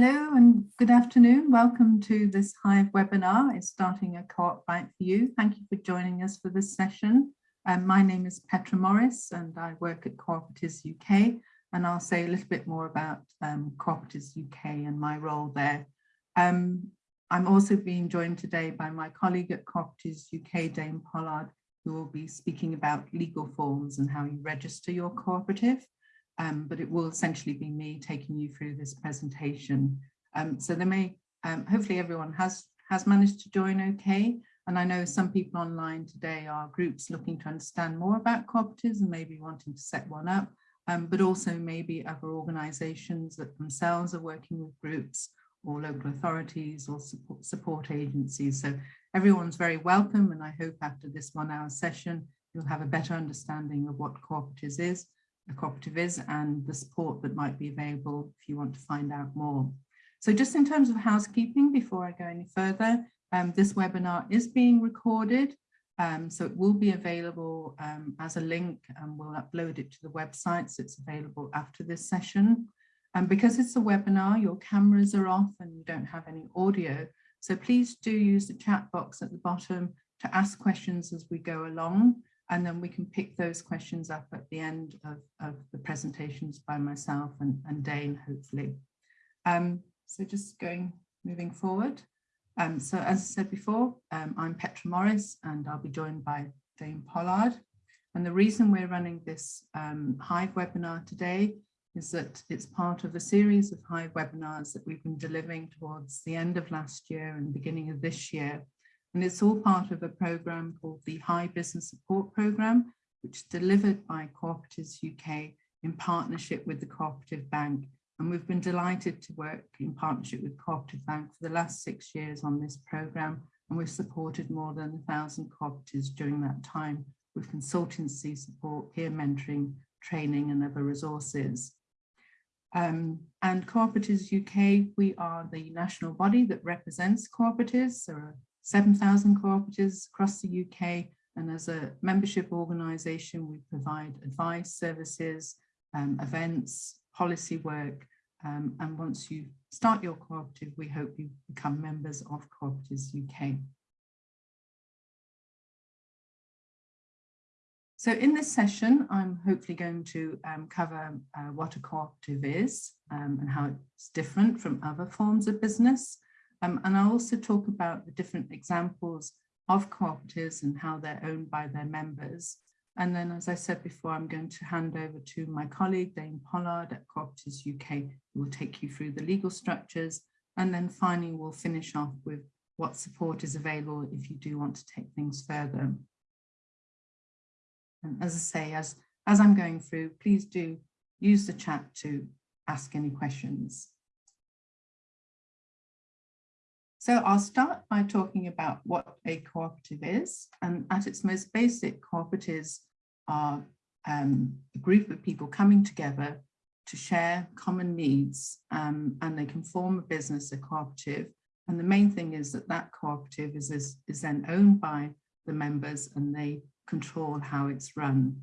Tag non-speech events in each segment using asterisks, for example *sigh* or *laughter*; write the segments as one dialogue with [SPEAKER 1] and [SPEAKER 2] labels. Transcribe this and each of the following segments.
[SPEAKER 1] Hello and good afternoon. Welcome to this Hive webinar. It's starting a co-op right for you. Thank you for joining us for this session. Um, my name is Petra Morris and I work at Cooperatives UK and I'll say a little bit more about um, Cooperatives UK and my role there. Um, I'm also being joined today by my colleague at Cooperatives UK, Dane Pollard, who will be speaking about legal forms and how you register your cooperative um, but it will essentially be me taking you through this presentation. Um, so there may, um, hopefully everyone has, has managed to join okay. And I know some people online today are groups looking to understand more about cooperatives and maybe wanting to set one up, um, but also maybe other organizations that themselves are working with groups or local authorities or support, support agencies. So everyone's very welcome and I hope after this one hour session, you'll have a better understanding of what cooperatives is a cooperative is and the support that might be available if you want to find out more. So just in terms of housekeeping, before I go any further, um, this webinar is being recorded. Um, so it will be available um, as a link and we'll upload it to the website. So it's available after this session. And because it's a webinar, your cameras are off and you don't have any audio. So please do use the chat box at the bottom to ask questions as we go along and then we can pick those questions up at the end of, of the presentations by myself and, and Dane, hopefully. Um, so just going, moving forward. Um, so as I said before, um, I'm Petra Morris and I'll be joined by Dane Pollard. And the reason we're running this um, Hive webinar today is that it's part of a series of Hive webinars that we've been delivering towards the end of last year and beginning of this year and it's all part of a program called the Hive Business Support Program, which is delivered by Cooperatives UK in partnership with the Cooperative Bank. And we've been delighted to work in partnership with Cooperative Bank for the last six years on this program. And we've supported more than a thousand cooperatives during that time with consultancy support, peer mentoring, training and other resources. Um, and Cooperatives UK, we are the national body that represents cooperatives. There are 7,000 cooperatives across the UK. And as a membership organisation, we provide advice, services, um, events, policy work. Um, and once you start your cooperative, we hope you become members of Cooperatives UK. So in this session, I'm hopefully going to um, cover uh, what a cooperative is um, and how it's different from other forms of business. Um, and I'll also talk about the different examples of cooperatives and how they're owned by their members. And then, as I said before, I'm going to hand over to my colleague, Dane Pollard at Cooperatives UK, who will take you through the legal structures. And then finally, we'll finish off with what support is available if you do want to take things further. And as I say, as, as I'm going through, please do use the chat to ask any questions. So I'll start by talking about what a cooperative is. And at its most basic, cooperatives are um, a group of people coming together to share common needs um, and they can form a business, a cooperative. And the main thing is that that cooperative is, is, is then owned by the members and they control how it's run.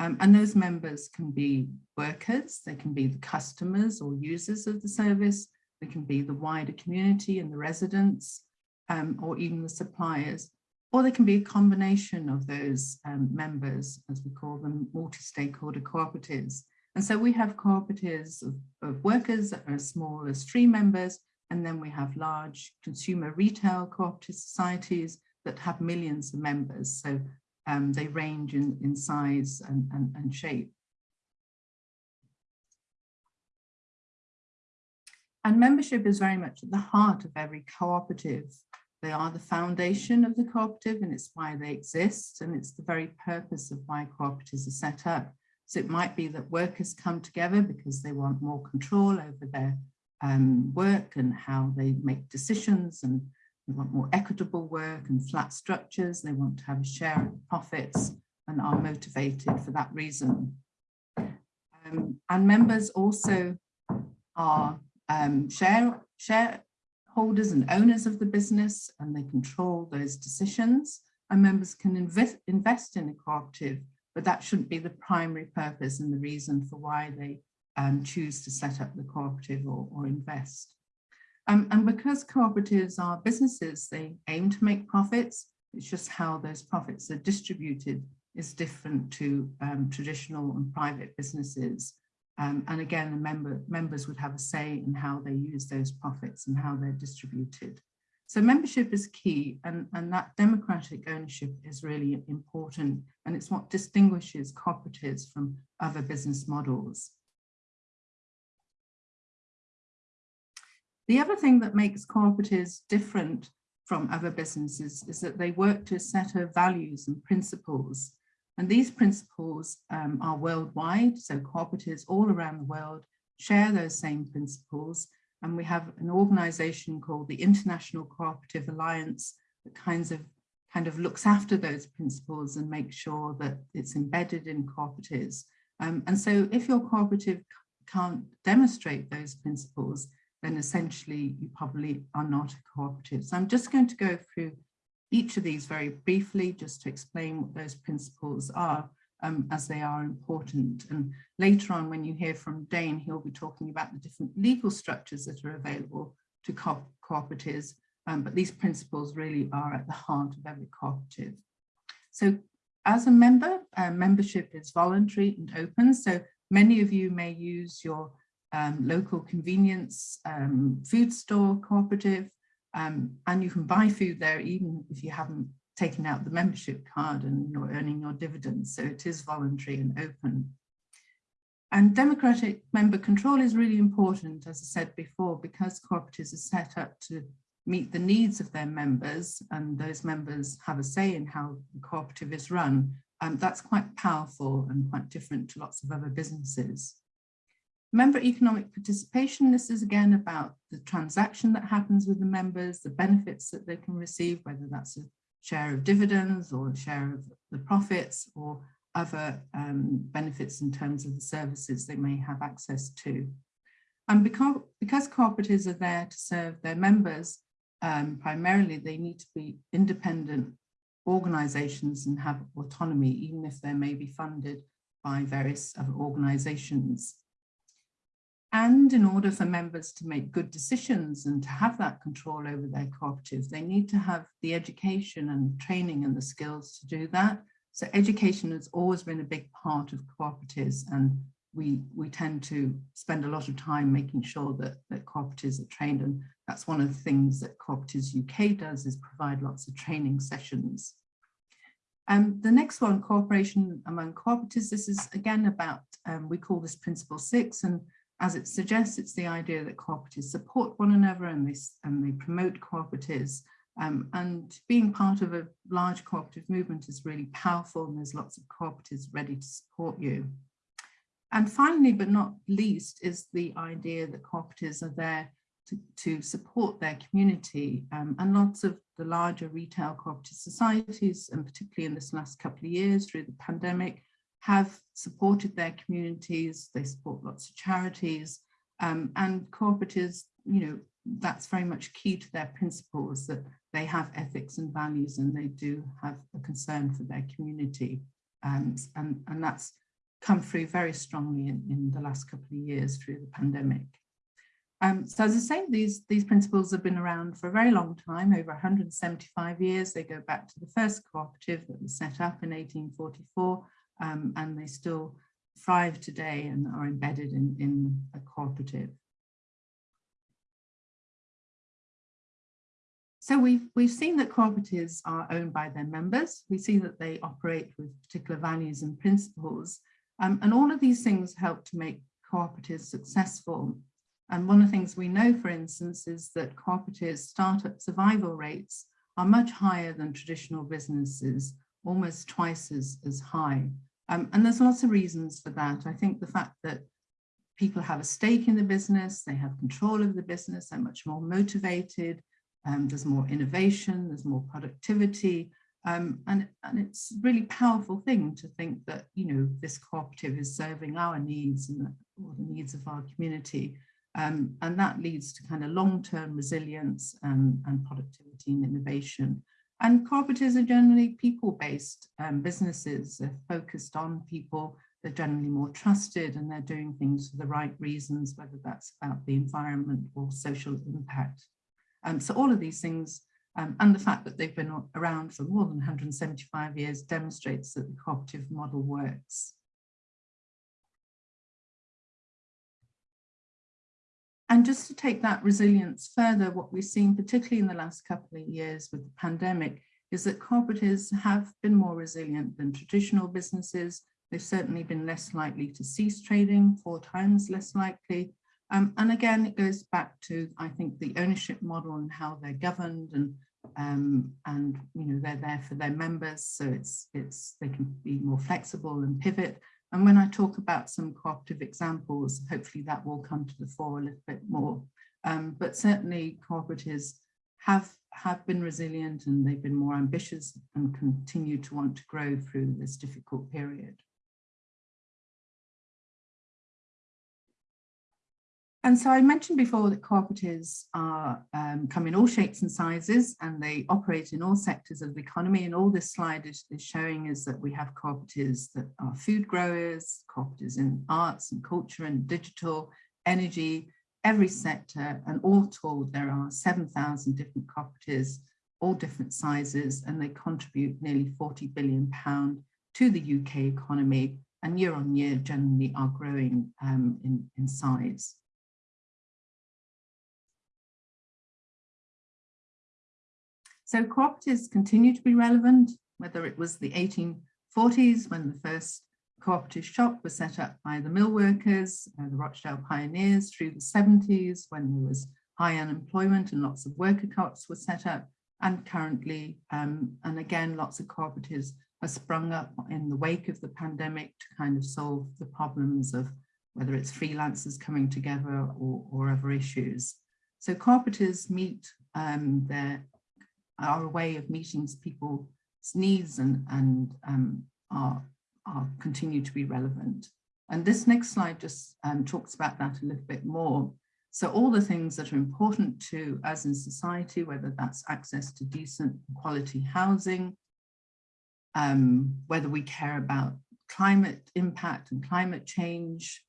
[SPEAKER 1] Um, and those members can be workers, they can be the customers or users of the service, they can be the wider community and the residents, um, or even the suppliers, or they can be a combination of those um, members, as we call them, multi-stakeholder cooperatives. And so we have cooperatives of, of, workers that are as small as three members, and then we have large consumer retail cooperative societies that have millions of members. So um, they range in, in size and, and, and shape. And membership is very much at the heart of every cooperative. They are the foundation of the cooperative and it's why they exist and it's the very purpose of why cooperatives are set up. So it might be that workers come together because they want more control over their um, work and how they make decisions and they want more equitable work and flat structures. They want to have a share of profits and are motivated for that reason. Um, and members also are um, share, shareholders and owners of the business and they control those decisions. And members can invest, invest in a cooperative, but that shouldn't be the primary purpose and the reason for why they um, choose to set up the cooperative or, or invest. Um, and because cooperatives are businesses, they aim to make profits. It's just how those profits are distributed is different to um, traditional and private businesses. Um, and again, the member, members would have a say in how they use those profits and how they're distributed. So membership is key and, and that democratic ownership is really important and it's what distinguishes cooperatives from other business models. The other thing that makes cooperatives different from other businesses is that they work to a set of values and principles. And these principles um, are worldwide, so cooperatives all around the world share those same principles. And we have an organization called the International Cooperative Alliance that kinds of kind of looks after those principles and makes sure that it's embedded in cooperatives. Um, and so if your cooperative can't demonstrate those principles, then essentially you probably are not a cooperative. So I'm just going to go through each of these very briefly just to explain what those principles are um, as they are important. And later on when you hear from Dane, he'll be talking about the different legal structures that are available to co cooperatives, um, but these principles really are at the heart of every cooperative. So as a member, uh, membership is voluntary and open. So many of you may use your um, local convenience um, food store cooperative um, and you can buy food there even if you haven't taken out the membership card and you're earning your dividends. So it is voluntary and open. And democratic member control is really important as I said before because cooperatives are set up to meet the needs of their members and those members have a say in how the cooperative is run. Um, that's quite powerful and quite different to lots of other businesses. Member economic participation, this is again about the transaction that happens with the members, the benefits that they can receive, whether that's a share of dividends or a share of the profits or other um, benefits in terms of the services they may have access to. And because, because cooperatives are there to serve their members, um, primarily they need to be independent organisations and have autonomy, even if they may be funded by various other organisations. And in order for members to make good decisions and to have that control over their cooperatives, they need to have the education and training and the skills to do that. So education has always been a big part of cooperatives and we, we tend to spend a lot of time making sure that, that cooperatives are trained and that's one of the things that Cooperatives UK does is provide lots of training sessions. Um, the next one, cooperation among cooperatives, this is again about, um, we call this principle six and as it suggests, it's the idea that cooperatives support one another and they, and they promote cooperatives. Um, and being part of a large cooperative movement is really powerful and there's lots of cooperatives ready to support you. And finally, but not least, is the idea that cooperatives are there to, to support their community. Um, and lots of the larger retail cooperative societies, and particularly in this last couple of years through the pandemic, have supported their communities, they support lots of charities um, and cooperatives, you know, that's very much key to their principles that they have ethics and values and they do have a concern for their community. Um, and, and that's come through very strongly in, in the last couple of years through the pandemic. Um, so as I say, these, these principles have been around for a very long time, over 175 years. They go back to the first cooperative that was set up in 1844 um, and they still thrive today and are embedded in, in a cooperative. So we've, we've seen that cooperatives are owned by their members. We see that they operate with particular values and principles. Um, and all of these things help to make cooperatives successful. And one of the things we know, for instance, is that cooperatives startup survival rates are much higher than traditional businesses, almost twice as, as high. Um, and there's lots of reasons for that. I think the fact that people have a stake in the business, they have control of the business, they're much more motivated, um, there's more innovation, there's more productivity, um, and, and it's a really powerful thing to think that, you know, this cooperative is serving our needs and the, or the needs of our community. Um, and that leads to kind of long-term resilience and, and productivity and innovation. And cooperatives are generally people-based um, businesses. They're focused on people they're generally more trusted and they're doing things for the right reasons, whether that's about the environment or social impact. Um, so all of these things um, and the fact that they've been around for more than 175 years demonstrates that the cooperative model works. And just to take that resilience further, what we've seen, particularly in the last couple of years with the pandemic, is that cooperatives have been more resilient than traditional businesses. They've certainly been less likely to cease trading, four times less likely. Um, and again, it goes back to, I think, the ownership model and how they're governed and um, and you know they're there for their members, so it's it's they can be more flexible and pivot. And when I talk about some cooperative examples, hopefully that will come to the fore a little bit more. Um, but certainly cooperatives have, have been resilient and they've been more ambitious and continue to want to grow through this difficult period. And so I mentioned before that cooperatives are, um, come in all shapes and sizes and they operate in all sectors of the economy. And all this slide is, is showing is that we have cooperatives that are food growers, cooperatives in arts and culture and digital, energy, every sector. And all told, there are 7,000 different cooperatives, all different sizes, and they contribute nearly 40 billion pound to the UK economy and year on year generally are growing um, in, in size. So cooperatives continue to be relevant, whether it was the 1840s when the first cooperative shop was set up by the mill workers, uh, the Rochdale pioneers through the 70s when there was high unemployment and lots of worker co-ops were set up and currently, um, and again, lots of cooperatives have sprung up in the wake of the pandemic to kind of solve the problems of whether it's freelancers coming together or, or other issues. So cooperatives meet um, their are a way of meeting people's needs and, and um, are, are continue to be relevant. And this next slide just um, talks about that a little bit more. So all the things that are important to us in society, whether that's access to decent quality housing, um, whether we care about climate impact and climate change.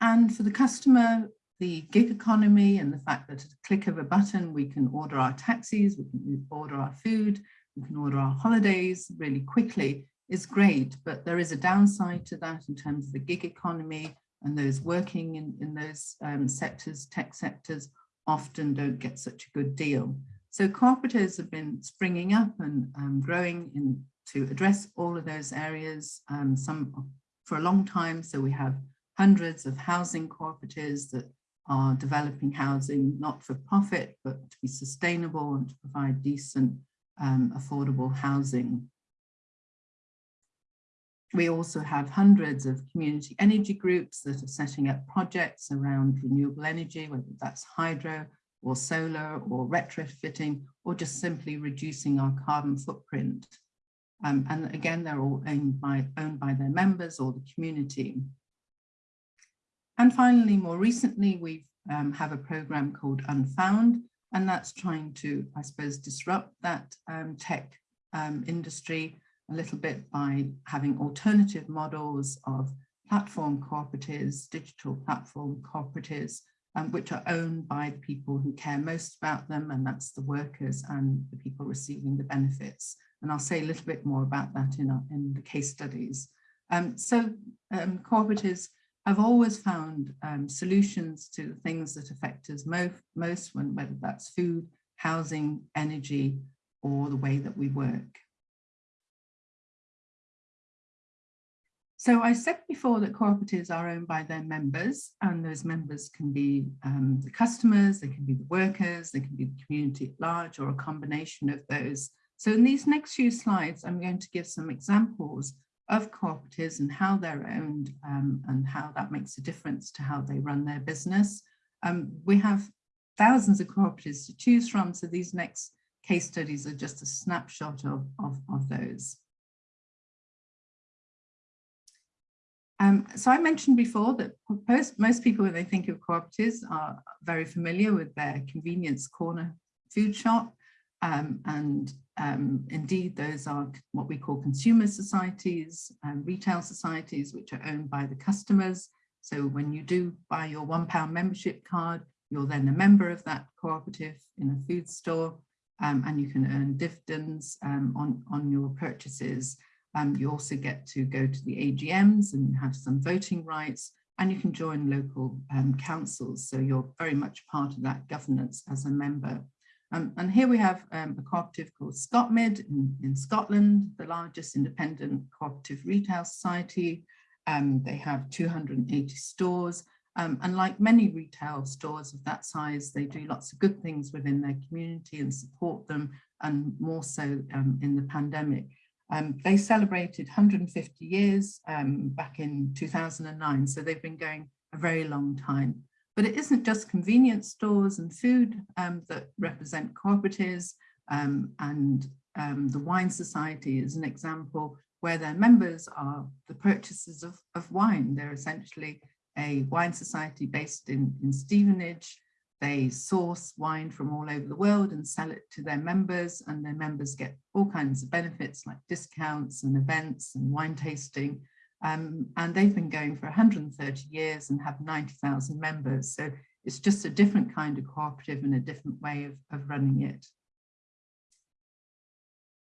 [SPEAKER 1] And for the customer, the gig economy and the fact that at a click of a button, we can order our taxis, we can order our food, we can order our holidays really quickly is great, but there is a downside to that in terms of the gig economy and those working in, in those um, sectors, tech sectors, often don't get such a good deal. So cooperatives have been springing up and um, growing in, to address all of those areas, um, some for a long time. So we have hundreds of housing cooperatives that are developing housing not for profit, but to be sustainable and to provide decent, um, affordable housing. We also have hundreds of community energy groups that are setting up projects around renewable energy, whether that's hydro or solar or retrofitting, or just simply reducing our carbon footprint. Um, and again, they're all owned by, owned by their members or the community. And finally, more recently, we um, have a program called Unfound, and that's trying to, I suppose, disrupt that um, tech um, industry a little bit by having alternative models of platform cooperatives, digital platform cooperatives, um, which are owned by the people who care most about them, and that's the workers and the people receiving the benefits. And I'll say a little bit more about that in, our, in the case studies. Um, so um, cooperatives I've always found um, solutions to the things that affect us mo most, when, whether that's food, housing, energy, or the way that we work. So I said before that cooperatives are owned by their members and those members can be um, the customers, they can be the workers, they can be the community at large or a combination of those. So in these next few slides, I'm going to give some examples of cooperatives and how they're owned um, and how that makes a difference to how they run their business. Um, we have thousands of cooperatives to choose from, so these next case studies are just a snapshot of, of, of those. Um, so I mentioned before that most, most people when they think of cooperatives are very familiar with their convenience corner food shop. Um, and um, indeed, those are what we call consumer societies and retail societies, which are owned by the customers. So when you do buy your one pound membership card, you're then a member of that cooperative in a food store um, and you can earn dividends um, on, on your purchases. Um, you also get to go to the AGMs and have some voting rights and you can join local um, councils. So you're very much part of that governance as a member. Um, and here we have um, a cooperative called Scotmid in, in, Scotland, the largest independent cooperative retail society. Um, they have 280 stores. Um, and like many retail stores of that size, they do lots of good things within their community and support them, and more so um, in the pandemic. Um, they celebrated 150 years back in 2009, so they've been going a very long time. But it isn't just convenience stores and food um, that represent cooperatives um, and um, the Wine Society is an example where their members are the purchasers of, of wine. They're essentially a wine society based in, in Stevenage. They source wine from all over the world and sell it to their members and their members get all kinds of benefits like discounts and events and wine tasting. Um, and they've been going for 130 years and have 90,000 members. So it's just a different kind of cooperative and a different way of, of running it.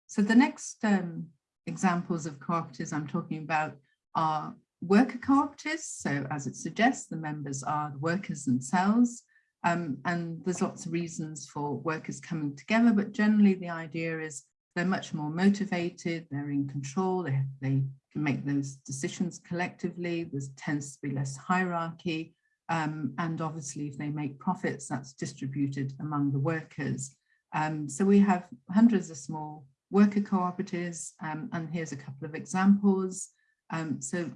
[SPEAKER 1] So the next um, examples of cooperatives I'm talking about are worker cooperatives. So as it suggests, the members are the workers themselves. Um, and there's lots of reasons for workers coming together, but generally the idea is they're much more motivated, they're in control, they, they can make those decisions collectively, there tends to be less hierarchy, um, and obviously if they make profits, that's distributed among the workers. Um, so we have hundreds of small worker cooperatives, um, and here's a couple of examples. Um, so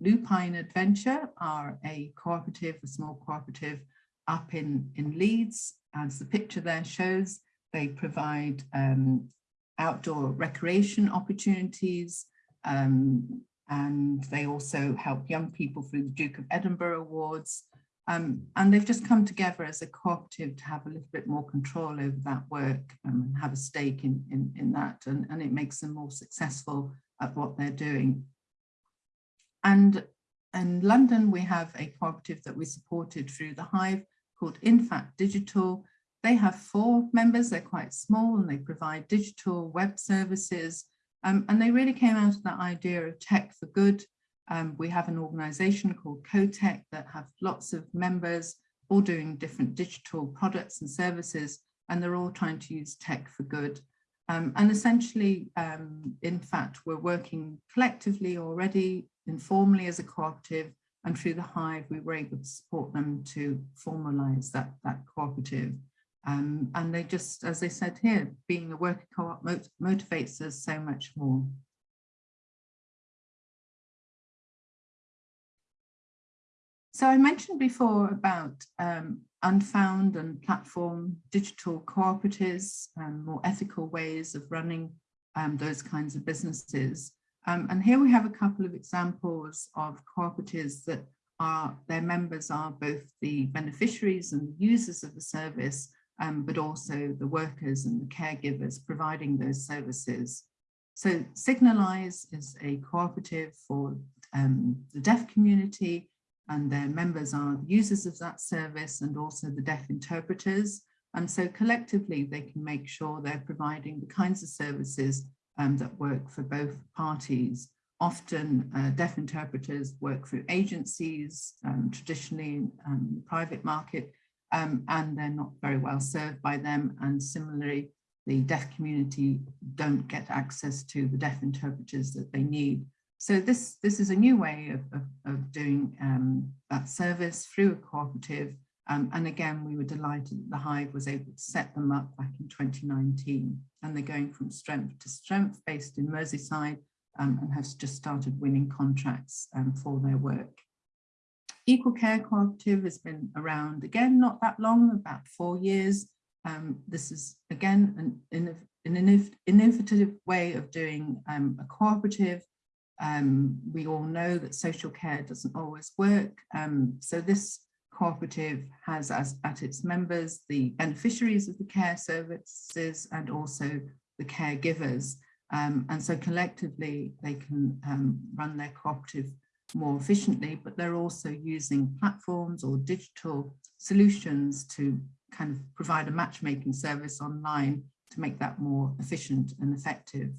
[SPEAKER 1] Lupine Adventure are a cooperative, a small cooperative up in, in Leeds, as the picture there shows. They provide um, outdoor recreation opportunities, um, and they also help young people through the Duke of Edinburgh Awards. Um, and they've just come together as a cooperative to have a little bit more control over that work um, and have a stake in, in, in that, and, and it makes them more successful at what they're doing. And in London, we have a cooperative that we supported through the Hive called InFact Digital. They have four members, they're quite small and they provide digital web services. Um, and they really came out of that idea of tech for good. Um, we have an organization called CoTech that have lots of members all doing different digital products and services, and they're all trying to use tech for good. Um, and essentially, um, in fact, we're working collectively already, informally as a cooperative, and through the Hive, we were able to support them to formalize that, that cooperative. Um, and they just, as they said here, being a worker co-op mot motivates us so much more. So I mentioned before about um, unfound and platform digital cooperatives and more ethical ways of running um, those kinds of businesses. Um, and here we have a couple of examples of cooperatives that are, their members are both the beneficiaries and users of the service, um, but also the workers and the caregivers providing those services. So Signalise is a cooperative for um, the deaf community and their members are users of that service and also the deaf interpreters. And so collectively, they can make sure they're providing the kinds of services um, that work for both parties. Often uh, deaf interpreters work through agencies, um, traditionally um, the private market, um, and they're not very well served by them. And similarly, the deaf community don't get access to the deaf interpreters that they need. So this, this is a new way of, of, of doing um, that service through a cooperative. Um, and again, we were delighted that the Hive was able to set them up back in 2019. And they're going from strength to strength based in Merseyside um, and have just started winning contracts um, for their work. Equal Care Cooperative has been around again, not that long, about four years. Um, this is again an, an innovative way of doing um, a cooperative um, we all know that social care doesn't always work. Um, so this cooperative has as at its members the beneficiaries of the care services and also the caregivers. Um, and so collectively they can um, run their cooperative more efficiently, but they're also using platforms or digital solutions to kind of provide a matchmaking service online to make that more efficient and effective.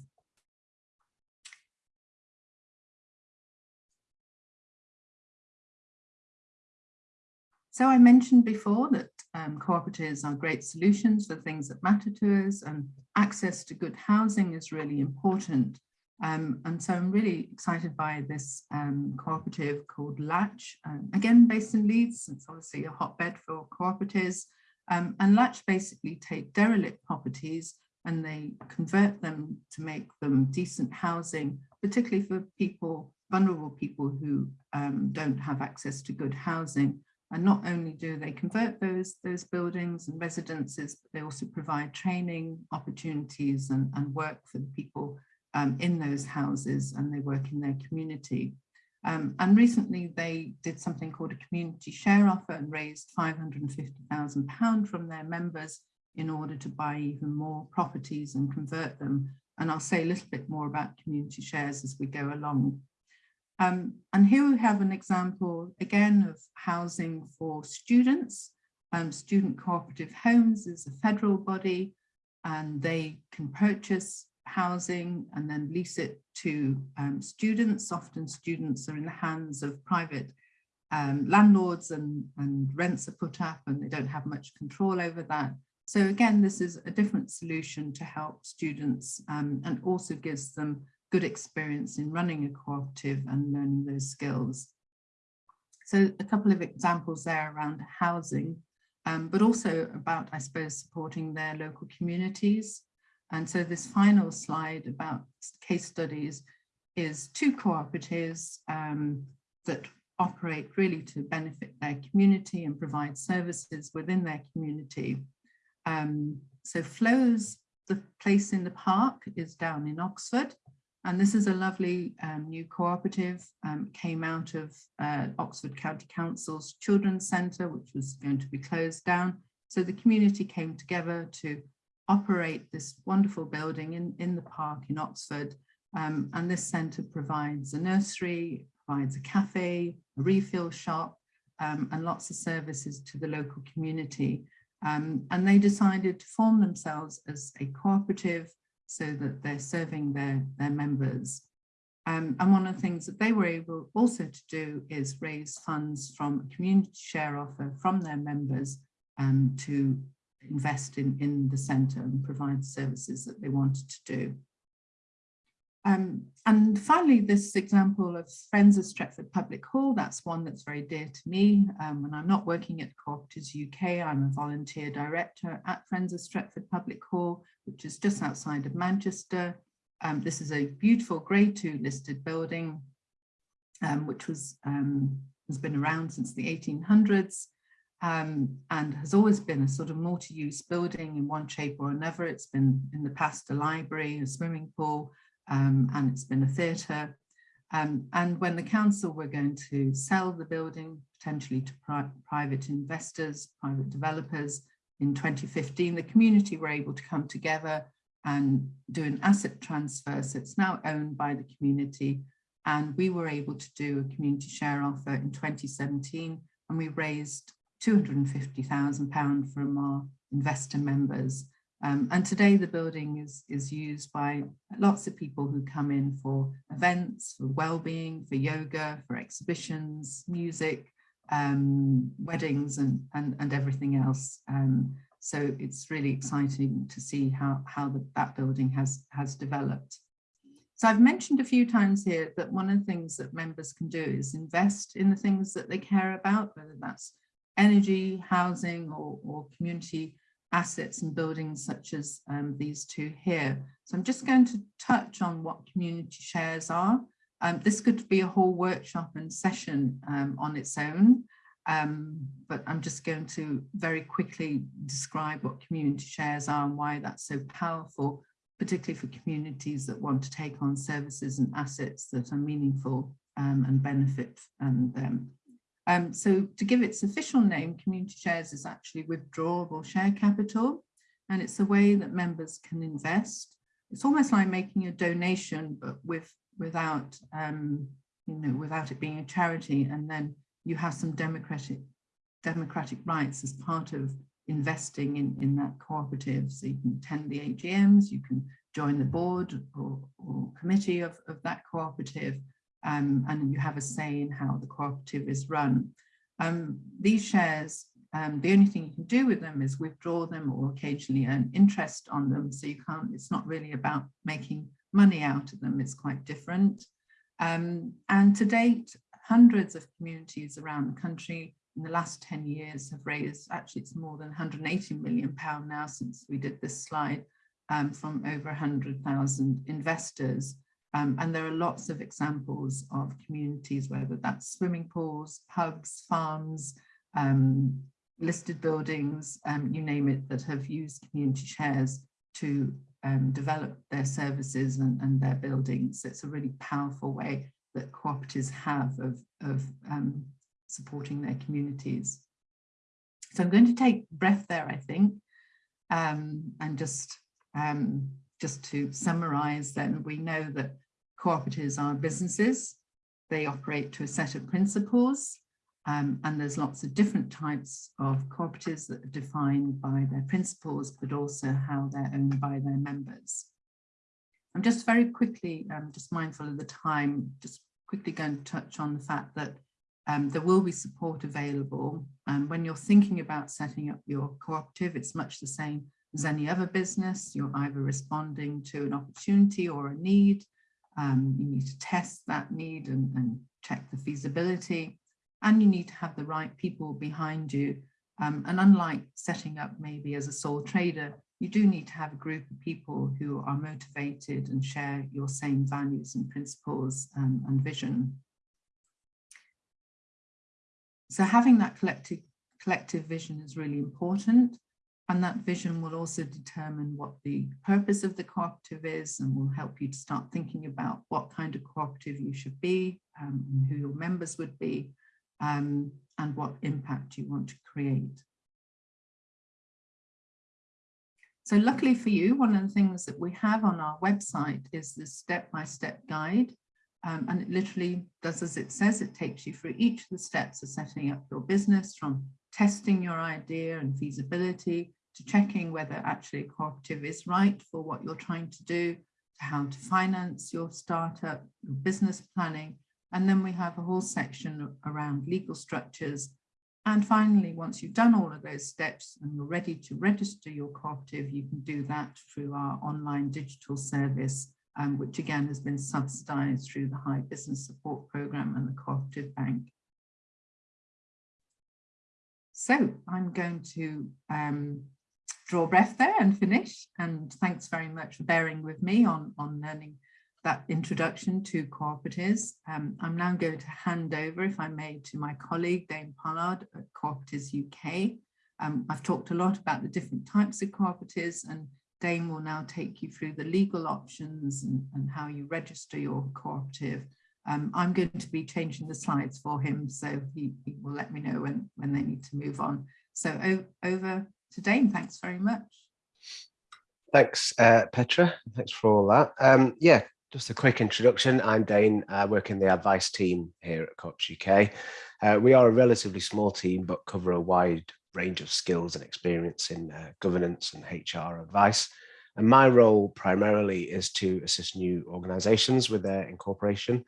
[SPEAKER 1] So I mentioned before that um, cooperatives are great solutions for things that matter to us and access to good housing is really important. Um, and so I'm really excited by this um, cooperative called Latch, um, again based in Leeds, it's obviously a hotbed for cooperatives. Um, and Latch basically take derelict properties and they convert them to make them decent housing, particularly for people, vulnerable people who um, don't have access to good housing. And not only do they convert those, those buildings and residences, but they also provide training opportunities and, and work for the people um, in those houses and they work in their community. Um, and recently they did something called a community share offer and raised £550,000 from their members in order to buy even more properties and convert them. And I'll say a little bit more about community shares as we go along. Um, and here we have an example again of housing for students. Um, Student Cooperative Homes is a federal body and they can purchase housing and then lease it to um, students. Often students are in the hands of private um, landlords and, and rents are put up and they don't have much control over that. So again, this is a different solution to help students um, and also gives them good experience in running a cooperative and learning those skills. So a couple of examples there around housing, um, but also about, I suppose, supporting their local communities. And so this final slide about case studies is two cooperatives um, that operate really to benefit their community and provide services within their community. Um, so Flo's, the place in the park is down in Oxford. And this is a lovely um, new cooperative, um, came out of uh, Oxford County Council's Children's Centre, which was going to be closed down. So the community came together to operate this wonderful building in, in the park in Oxford. Um, and this centre provides a nursery, provides a cafe, a refill shop, um, and lots of services to the local community. Um, and they decided to form themselves as a cooperative so that they're serving their, their members. Um, and one of the things that they were able also to do is raise funds from a community share offer from their members um, to invest in, in the centre and provide services that they wanted to do. Um, and finally, this example of Friends of Stretford Public Hall, that's one that's very dear to me. Um, I'm not working at Cooperatives UK, I'm a volunteer director at Friends of Stretford Public Hall, which is just outside of Manchester. Um, this is a beautiful grade two listed building, um, which was um, has been around since the 1800s um, and has always been a sort of multi-use building in one shape or another. It's been in the past a library, a swimming pool, um, and it's been a theatre. Um, and when the council were going to sell the building potentially to pri private investors, private developers in 2015, the community were able to come together and do an asset transfer. So it's now owned by the community. And we were able to do a community share offer in 2017 and we raised £250,000 from our investor members. Um, and today the building is, is used by lots of people who come in for events, for well-being, for yoga, for exhibitions, music, um, weddings and, and, and everything else. Um, so it's really exciting to see how, how the, that building has, has developed. So I've mentioned a few times here that one of the things that members can do is invest in the things that they care about, whether that's energy, housing or, or community assets and buildings such as um, these two here. So I'm just going to touch on what community shares are. Um, this could be a whole workshop and session um, on its own, um, but I'm just going to very quickly describe what community shares are and why that's so powerful, particularly for communities that want to take on services and assets that are meaningful um, and benefit and um, so to give its official name, Community Shares is actually withdrawable share capital, and it's a way that members can invest. It's almost like making a donation, but with without um, you know without it being a charity, and then you have some democratic democratic rights as part of investing in, in that cooperative. So you can attend the AGMs, you can join the board or, or committee of, of that cooperative, um, and you have a say in how the cooperative is run. Um, these shares, um, the only thing you can do with them is withdraw them or occasionally earn interest on them. So you can't, it's not really about making money out of them, it's quite different. Um, and to date, hundreds of communities around the country in the last 10 years have raised, actually it's more than 180 million pound now since we did this slide, um, from over 100,000 investors. Um, and there are lots of examples of communities, whether that's swimming pools, pubs, farms, um, listed buildings, um, you name it, that have used community shares to um, develop their services and, and, their buildings. It's a really powerful way that cooperatives have of, of um, supporting their communities. So I'm going to take breath there, I think, um, and just, just to summarize then, we know that cooperatives are businesses. They operate to a set of principles um, and there's lots of different types of cooperatives that are defined by their principles, but also how they're owned by their members. I'm just very quickly, um, just mindful of the time, just quickly going to touch on the fact that um, there will be support available. And when you're thinking about setting up your cooperative, it's much the same as any other business. You're either responding to an opportunity or a need. Um, you need to test that need and, and, check the feasibility. And you need to have the right people behind you. Um, and unlike setting up maybe as a sole trader, you do need to have a group of people who are motivated and share your same values and principles um, and vision. So having that collective, collective vision is really important. And that vision will also determine what the purpose of the cooperative is and will help you to start thinking about what kind of cooperative you should be um, and who your members would be um, and what impact you want to create. So luckily for you, one of the things that we have on our website is the step-by-step -step guide um, and it literally does as it says, it takes you through each of the steps of setting up your business from testing your idea and feasibility to checking whether actually a cooperative is right for what you're trying to do, to how to finance your startup, your business planning. And then we have a whole section around legal structures. And finally, once you've done all of those steps and you're ready to register your cooperative, you can do that through our online digital service um, which again has been subsidised through the Hive Business Support Programme and the Cooperative Bank. So I'm going to um, draw breath there and finish. And thanks very much for bearing with me on, on learning that introduction to cooperatives. Um, I'm now going to hand over, if I may, to my colleague, Dane Pollard at Cooperatives UK. Um, I've talked a lot about the different types of cooperatives and Dane will now take you through the legal options and, and how you register your cooperative. Um, I'm going to be changing the slides for him, so he, he, will let me know when, when they need to move on. So over to Dane, thanks very much.
[SPEAKER 2] Thanks, uh, Petra. Thanks for all that. Um, yeah, just a quick introduction. I'm Dane, I work in the advice team here at Co-ops UK. Uh, we are a relatively small team, but cover a wide range of skills and experience in uh, governance and HR advice. And my role primarily is to assist new organizations with their incorporation.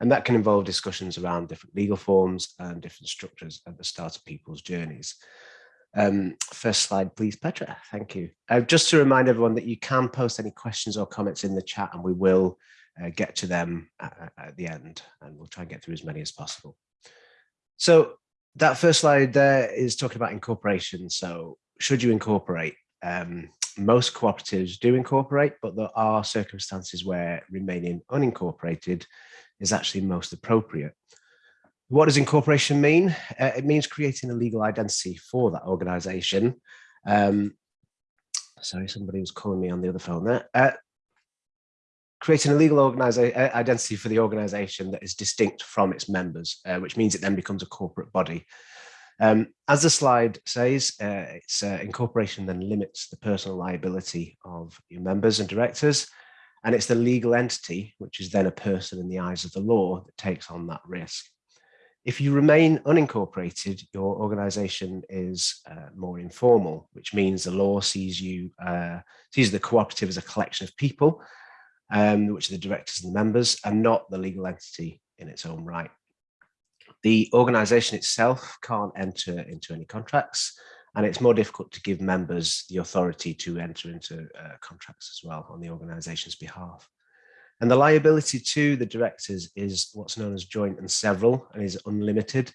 [SPEAKER 2] And that can involve discussions around different legal forms and different structures at the start of people's journeys. Um, first slide, please, Petra. Thank you. Uh, just to remind everyone that you can post any questions or comments in the chat and we will uh, get to them at, at the end and we'll try and get through as many as possible. So that first slide there is talking about incorporation. So should you incorporate? Um, most cooperatives do incorporate, but there are circumstances where remaining unincorporated is actually most appropriate. What does incorporation mean? Uh, it means creating a legal identity for that organization. Um, sorry, somebody was calling me on the other phone there. Uh, creating a legal identity for the organization that is distinct from its members, uh, which means it then becomes a corporate body. Um, as the slide says, uh, its uh, incorporation then limits the personal liability of your members and directors, and it's the legal entity, which is then a person in the eyes of the law, that takes on that risk. If you remain unincorporated, your organization is uh, more informal, which means the law sees you uh, sees the cooperative as a collection of people, um, which are the directors and the members, and not the legal entity in its own right. The organization itself can't enter into any contracts, and it's more difficult to give members the authority to enter into uh, contracts as well on the organization's behalf. And the liability to the directors is what's known as joint and several and is unlimited.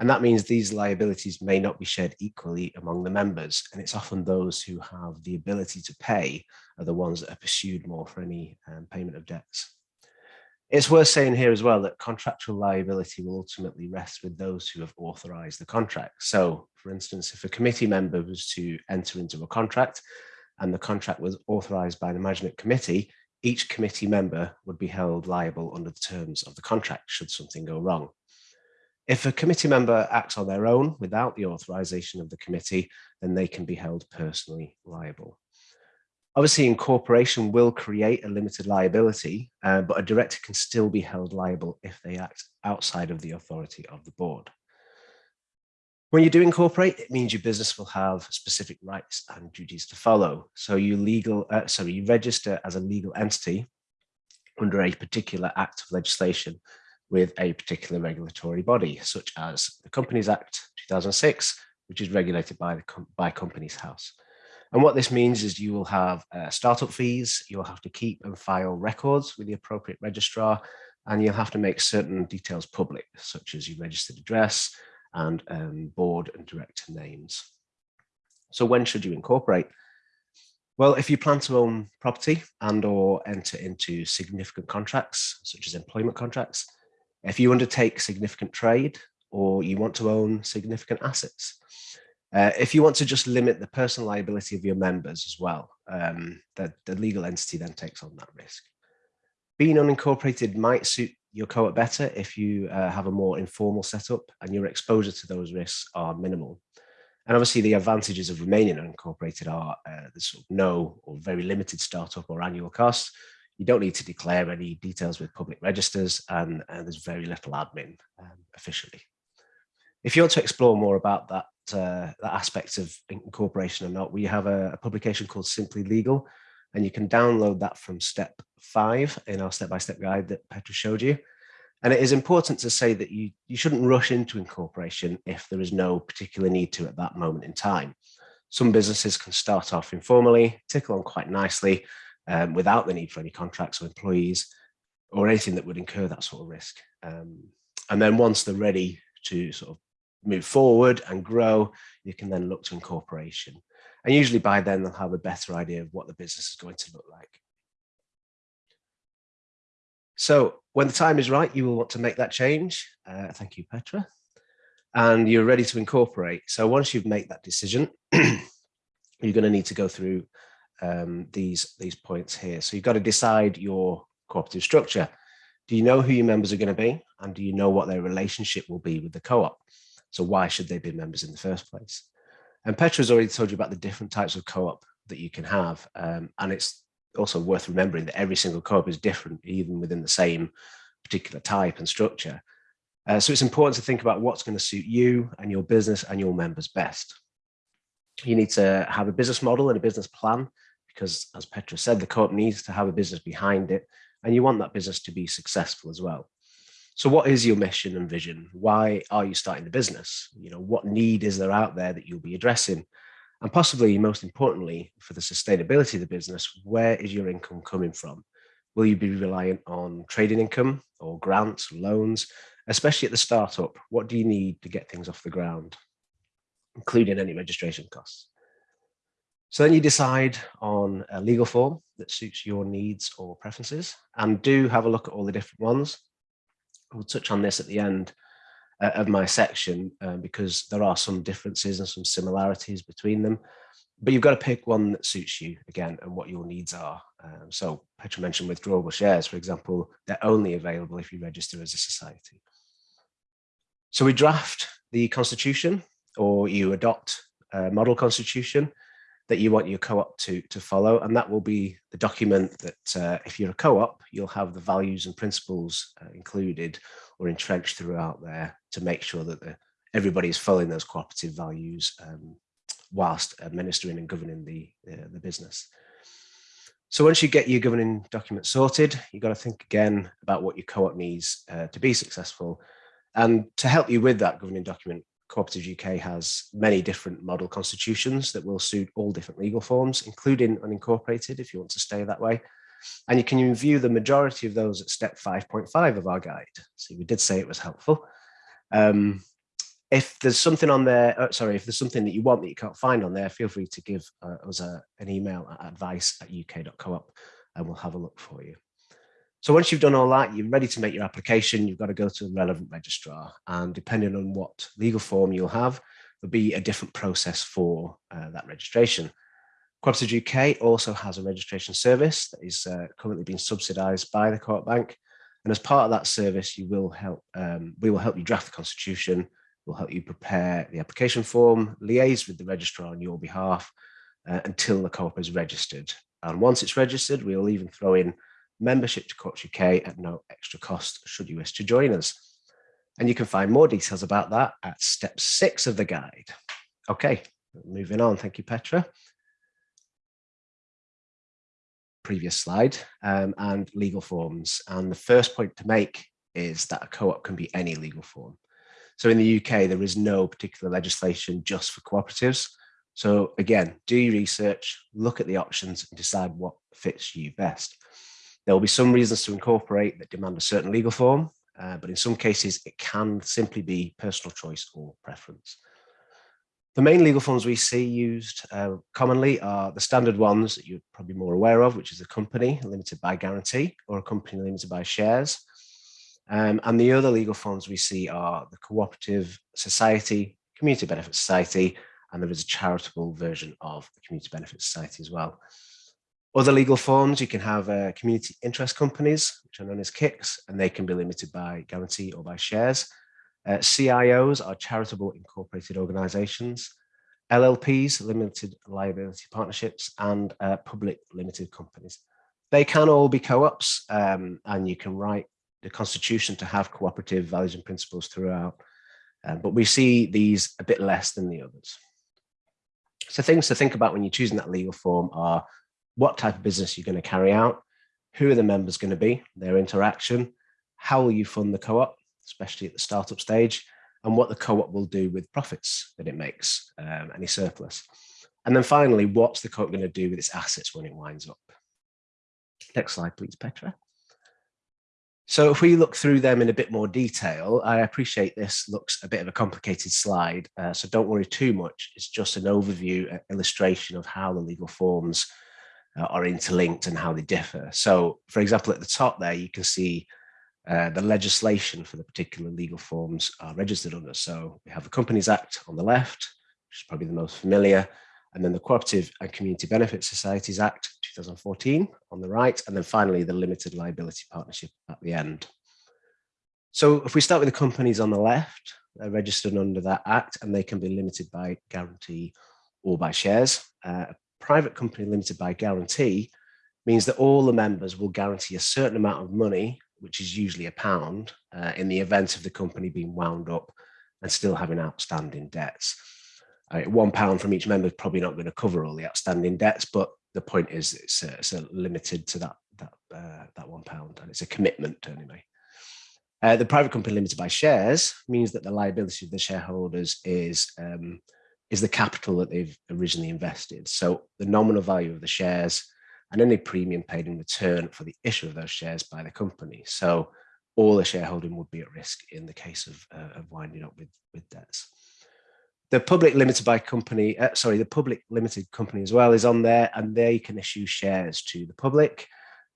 [SPEAKER 2] And that means these liabilities may not be shared equally among the members. And it's often those who have the ability to pay are the ones that are pursued more for any um, payment of debts. It's worth saying here as well that contractual liability will ultimately rest with those who have authorized the contract. So for instance, if a committee member was to enter into a contract and the contract was authorized by the management committee, each committee member would be held liable under the terms of the contract should something go wrong. If a committee member acts on their own without the authorization of the committee, then they can be held personally liable. Obviously, incorporation will create a limited liability, uh, but a director can still be held liable if they act outside of the authority of the board. When you do incorporate, it means your business will have specific rights and duties to follow. So you legal, uh, sorry, you register as a legal entity under a particular act of legislation with a particular regulatory body, such as the Companies Act 2006, which is regulated by the by Companies House. And what this means is you will have uh, startup fees, you'll have to keep and file records with the appropriate registrar, and you'll have to make certain details public, such as your registered address, and um, board and director names. So when should you incorporate? Well, if you plan to own property and or enter into significant contracts, such as employment contracts, if you undertake significant trade or you want to own significant assets, uh, if you want to just limit the personal liability of your members as well, um, the, the legal entity then takes on that risk. Being unincorporated might suit your co-op better if you uh, have a more informal setup and your exposure to those risks are minimal. And obviously the advantages of remaining unincorporated are uh, there's sort of no or very limited startup or annual costs. You don't need to declare any details with public registers and, and there's very little admin um, officially. If you want to explore more about that, uh, that aspect of incorporation or not, we have a, a publication called Simply Legal, and you can download that from step five in our step-by-step -step guide that Petra showed you. And it is important to say that you, you shouldn't rush into incorporation if there is no particular need to at that moment in time. Some businesses can start off informally, tickle on quite nicely um, without the need for any contracts or employees or anything that would incur that sort of risk. Um, and then once they're ready to sort of move forward and grow, you can then look to incorporation. And usually by then they'll have a better idea of what the business is going to look like. So when the time is right, you will want to make that change. Uh, thank you, Petra. And you're ready to incorporate. So once you've made that decision, *clears throat* you're going to need to go through um, these, these points here. So you've got to decide your cooperative structure. Do you know who your members are going to be? And do you know what their relationship will be with the co-op? So why should they be members in the first place? And Petra's already told you about the different types of co-op that you can have. Um, and it's also worth remembering that every single co-op is different, even within the same particular type and structure. Uh, so it's important to think about what's going to suit you and your business and your members best. You need to have a business model and a business plan because as Petra said, the co-op needs to have a business behind it and you want that business to be successful as well. So what is your mission and vision? Why are you starting the business? You know, what need is there out there that you'll be addressing? And possibly most importantly, for the sustainability of the business, where is your income coming from? Will you be reliant on trading income or grants, loans, especially at the startup? What do you need to get things off the ground, including any registration costs? So then you decide on a legal form that suits your needs or preferences and do have a look at all the different ones. We'll touch on this at the end uh, of my section uh, because there are some differences and some similarities between them. But you've got to pick one that suits you again and what your needs are. Um, so Petra mentioned withdrawable shares, for example, they're only available if you register as a society. So we draft the constitution or you adopt a model constitution that you want your co-op to, to follow. And that will be the document that uh, if you're a co-op, you'll have the values and principles uh, included or entrenched throughout there to make sure that the, everybody is following those cooperative values um, whilst administering and governing the, uh, the business. So once you get your governing document sorted, you've got to think again about what your co-op needs uh, to be successful. And to help you with that governing document, Cooperatives UK has many different model constitutions that will suit all different legal forms, including unincorporated, if you want to stay that way. And you can view the majority of those at step 5.5 of our guide. So we did say it was helpful. Um, if there's something on there, uh, sorry, if there's something that you want that you can't find on there, feel free to give uh, us a, an email at advice at uk.coop and we'll have a look for you. So once you've done all that, you're ready to make your application, you've got to go to a relevant registrar. And depending on what legal form you'll have, there'll be a different process for uh, that registration. Cooperatives UK also has a registration service that is uh, currently being subsidised by the Co-op Bank. And as part of that service, you will help, um, we will help you draft the constitution, we'll help you prepare the application form, liaise with the registrar on your behalf uh, until the co-op is registered. And once it's registered, we'll even throw in membership to Co-ops UK at no extra cost should you wish to join us. And you can find more details about that at step six of the guide. Okay, moving on. Thank you, Petra. Previous slide um, and legal forms. And the first point to make is that a co-op can be any legal form. So in the UK, there is no particular legislation just for cooperatives. So again, do your research, look at the options and decide what fits you best. There will be some reasons to incorporate that demand a certain legal form, uh, but in some cases it can simply be personal choice or preference. The main legal forms we see used uh, commonly are the standard ones that you're probably more aware of, which is a company limited by guarantee or a company limited by shares. Um, and the other legal forms we see are the cooperative society, community benefit society, and there is a charitable version of the community benefit society as well. Other legal forms, you can have uh, community interest companies, which are known as KICs, and they can be limited by guarantee or by shares. Uh, CIOs are charitable incorporated organizations, LLPs, limited liability partnerships, and uh, public limited companies. They can all be co-ops, um, and you can write the constitution to have cooperative values and principles throughout. Um, but we see these a bit less than the others. So things to think about when you're choosing that legal form are what type of business you're going to carry out, who are the members going to be, their interaction, how will you fund the co-op, especially at the startup stage, and what the co-op will do with profits that it makes, um, any surplus. And then finally, what's the co-op going to do with its assets when it winds up? Next slide, please, Petra. So if we look through them in a bit more detail, I appreciate this looks a bit of a complicated slide, uh, so don't worry too much. It's just an overview, illustration of how the legal forms uh, are interlinked and how they differ. So, for example, at the top there, you can see uh, the legislation for the particular legal forms are registered under. So we have the Companies Act on the left, which is probably the most familiar, and then the Cooperative and Community Benefit Societies Act 2014 on the right, and then finally the Limited Liability Partnership at the end. So if we start with the companies on the left, they're registered under that act and they can be limited by guarantee or by shares. Uh, private company limited by guarantee means that all the members will guarantee a certain amount of money, which is usually a pound, uh, in the event of the company being wound up and still having outstanding debts. Uh, one pound from each member is probably not going to cover all the outstanding debts, but the point is it's, uh, it's limited to that that uh, that one pound, and it's a commitment anyway. Uh, the private company limited by shares means that the liability of the shareholders is um, is the capital that they've originally invested. So the nominal value of the shares and any premium paid in return for the issue of those shares by the company. So all the shareholding would be at risk in the case of, uh, of winding up with, with debts. The public limited by company, uh, sorry, the public limited company as well is on there and they can issue shares to the public.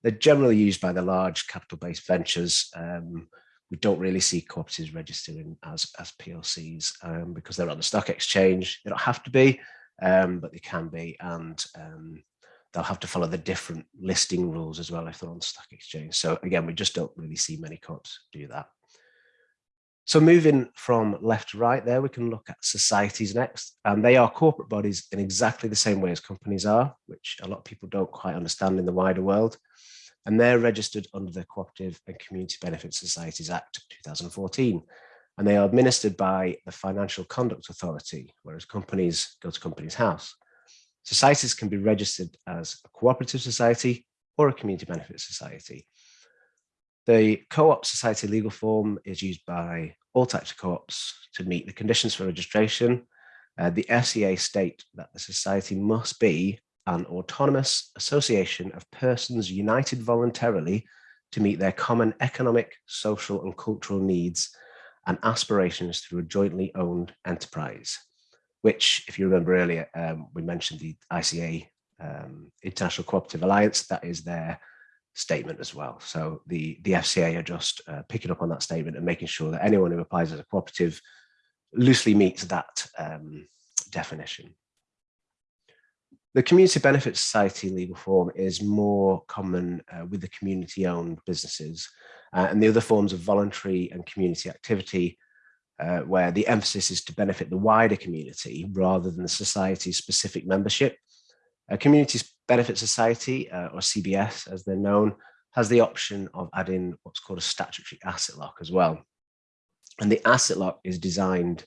[SPEAKER 2] They're generally used by the large capital-based ventures um, we don't really see cooperatives registering as, as PLCs um, because they're on the stock exchange. They don't have to be, um, but they can be. And um, they'll have to follow the different listing rules as well if they're on stock exchange. So again, we just don't really see many co-ops do that. So moving from left to right there, we can look at societies next. And they are corporate bodies in exactly the same way as companies are, which a lot of people don't quite understand in the wider world. And they're registered under the Cooperative and Community Benefit Societies Act 2014. And they are administered by the Financial Conduct Authority, whereas companies go to Companies House. Societies can be registered as a cooperative society or a community benefit society. The co-op society legal form is used by all types of co-ops to meet the conditions for registration. Uh, the FCA state that the society must be an autonomous association of persons united voluntarily to meet their common economic, social and cultural needs and aspirations through a jointly owned enterprise which, if you remember earlier, um, we mentioned the ICA um, International Cooperative Alliance, that is their statement as well. So the, the FCA are just uh, picking up on that statement and making sure that anyone who applies as a cooperative loosely meets that um, definition. The Community Benefit Society legal form is more common uh, with the community-owned businesses uh, and the other forms of voluntary and community activity uh, where the emphasis is to benefit the wider community rather than the society's specific membership. A Community Benefit Society, uh, or CBS as they're known, has the option of adding what's called a statutory asset lock as well. And the asset lock is designed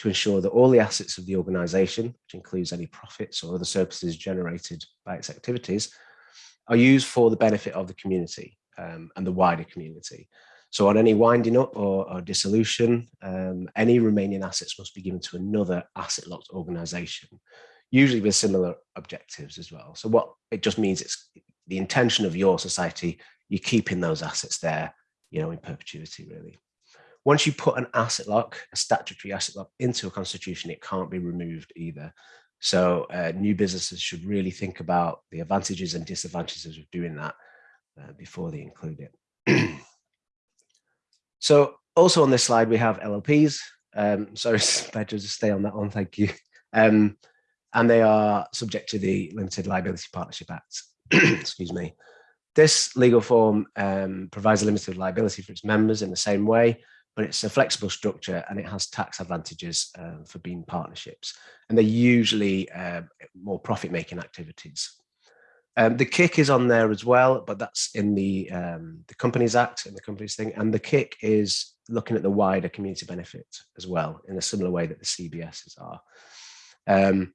[SPEAKER 2] to ensure that all the assets of the organization, which includes any profits or other services generated by its activities, are used for the benefit of the community um, and the wider community. So on any winding up or, or dissolution, um, any remaining assets must be given to another asset locked organization, usually with similar objectives as well. So what it just means it's the intention of your society, you're keeping those assets there, you know, in perpetuity really. Once you put an asset lock, a statutory asset lock into a constitution, it can't be removed either. So uh, new businesses should really think about the advantages and disadvantages of doing that uh, before they include it. *clears throat* So also on this slide, we have LLPs. Um, *laughs* sorry, better just stay on that one, thank you. Um, and they are subject to the Limited Liability Partnership Act. *clears throat* Excuse me. This legal form um, provides a limited liability for its members in the same way, but it's a flexible structure and it has tax advantages uh, for being partnerships. And they're usually uh, more profit-making activities. Um, the kick is on there as well, but that's in the um, the Companies Act and the Companies thing. And the kick is looking at the wider community benefit as well, in a similar way that the CBSs are. Um,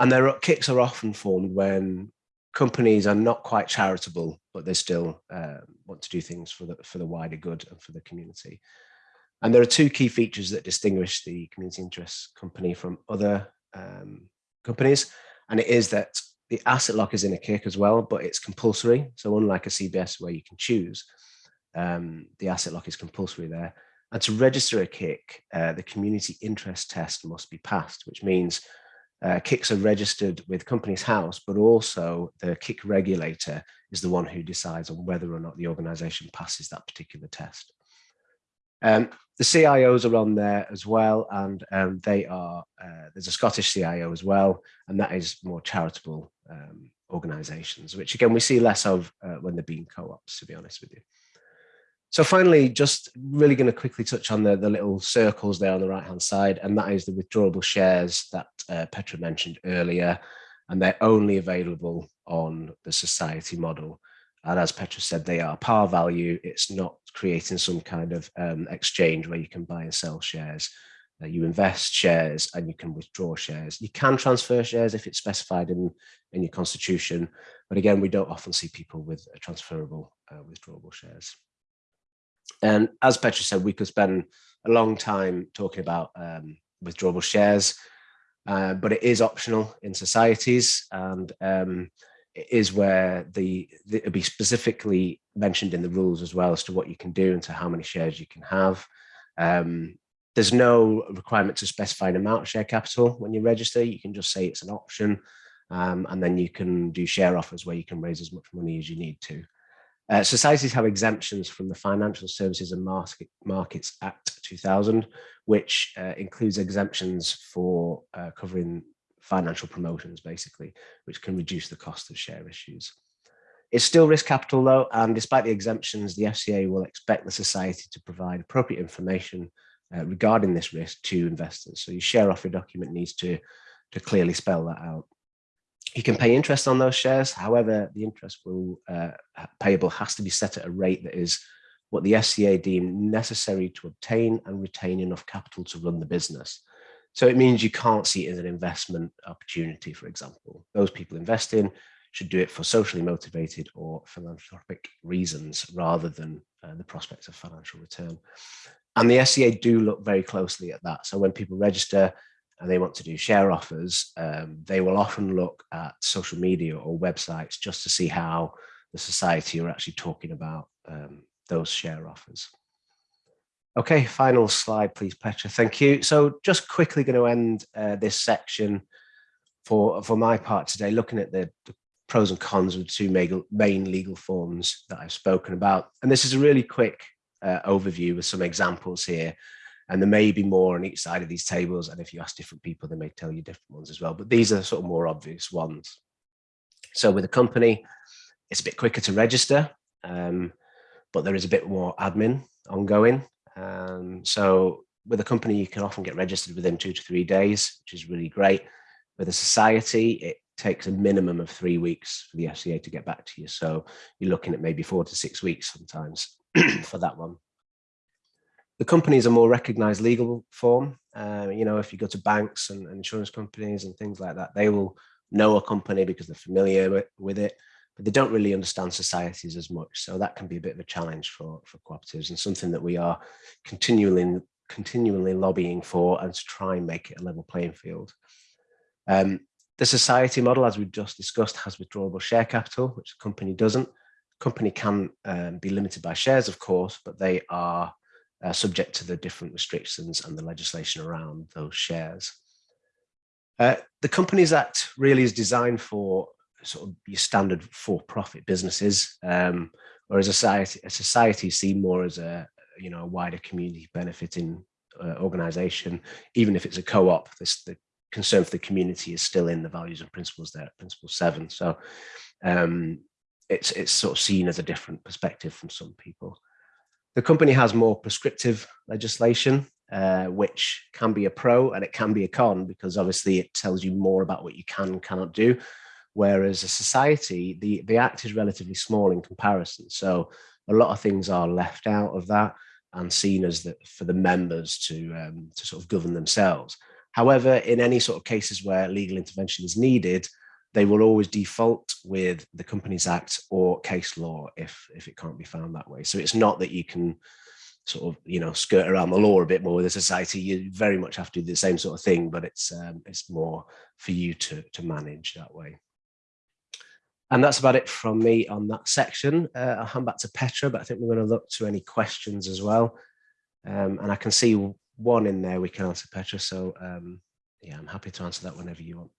[SPEAKER 2] and their kicks are often formed when companies are not quite charitable, but they still uh, want to do things for the for the wider good and for the community. And there are two key features that distinguish the community interest company from other um, companies. And it is that the asset lock is in a kick as well, but it's compulsory. So unlike a CBS where you can choose, um, the asset lock is compulsory there. And to register a kick, uh, the community interest test must be passed, which means uh, kicks are registered with Companies House, but also the kick regulator is the one who decides on whether or not the organization passes that particular test. Um, the CIOs are on there as well, and um, they are, uh, there's a Scottish CIO as well, and that is more charitable um, organizations, which again, we see less of uh, when they're being co-ops, to be honest with you. So finally, just really going to quickly touch on the, the little circles there on the right-hand side, and that is the withdrawable shares that uh, Petra mentioned earlier, and they're only available on the society model. And as Petra said, they are par value. It's not creating some kind of um, exchange where you can buy and sell shares. Uh, you invest shares and you can withdraw shares. You can transfer shares if it's specified in, in your constitution. But again, we don't often see people with transferable uh, withdrawable shares. And as Petra said, we could spend a long time talking about um, withdrawable shares, uh, but it is optional in societies. And um, is where the, the it'll be specifically mentioned in the rules as well as to what you can do and to how many shares you can have. Um, there's no requirement to specify an amount of share capital when you register. You can just say it's an option, um, and then you can do share offers where you can raise as much money as you need to. Uh, societies have exemptions from the Financial Services and Market, Markets Act 2000, which uh, includes exemptions for uh, covering financial promotions, basically, which can reduce the cost of share issues. It's still risk capital though, and despite the exemptions, the FCA will expect the society to provide appropriate information uh, regarding this risk to investors. So your share offer document needs to, to clearly spell that out. You can pay interest on those shares. However, the interest will uh, payable has to be set at a rate that is what the FCA deem necessary to obtain and retain enough capital to run the business. So it means you can't see it as an investment opportunity, for example. Those people investing should do it for socially motivated or philanthropic reasons rather than uh, the prospects of financial return. And the FCA do look very closely at that. So when people register and they want to do share offers, um, they will often look at social media or websites just to see how the society are actually talking about um, those share offers. Okay, final slide, please, Petra. Thank you. So just quickly going to end uh, this section for, for my part today, looking at the, the pros and cons of the two main legal forms that I've spoken about. And this is a really quick uh, overview with some examples here. And there may be more on each side of these tables. And if you ask different people, they may tell you different ones as well. But these are sort of more obvious ones. So with a company, it's a bit quicker to register, um, but there is a bit more admin ongoing. Um, so with a company, you can often get registered within two to three days, which is really great. With a society, it takes a minimum of three weeks for the FCA to get back to you. So you're looking at maybe four to six weeks sometimes *clears throat* for that one. The companies are more recognized legal form. Uh, you know, if you go to banks and, and, insurance companies and things like that, they will know a company because they're familiar with, with, it, but they don't really understand societies as much. So that can be a bit of a challenge for, for cooperatives and something that we are continually, continually lobbying for and to try and make it a level playing field. Um, the society model, as we've just discussed, has withdrawable share capital, which the company doesn't company can um, be limited by shares, of course, but they are uh, subject to the different restrictions and the legislation around those shares. Uh, the Companies Act really is designed for sort of your standard for-profit businesses, um, whereas a society, a society seen more as a you know a wider community benefiting uh, organization, even if it's a co-op. This the concern for the community is still in the values and principles there, principle seven. So um, it's it's sort of seen as a different perspective from some people. The company has more prescriptive legislation, uh, which can be a pro and it can be a con because obviously it tells you more about what you can and cannot do. Whereas a society, the, the act is relatively small in comparison. So a lot of things are left out of that and seen as that for the members to, um, to sort of govern themselves. However, in any sort of cases where legal intervention is needed, they will always default with the Companies Act or case law if, if it can't be found that way. So it's not that you can sort of, you know, skirt around the law a bit more with a society. You very much have to do the same sort of thing, but it's um, it's more for you to, to manage that way. And that's about it from me on that section. Uh, I'll hand back to Petra, but I think we're going to look to any questions as well. Um, and I can see one in there we can answer, Petra. So um, yeah, I'm happy to answer that whenever you want.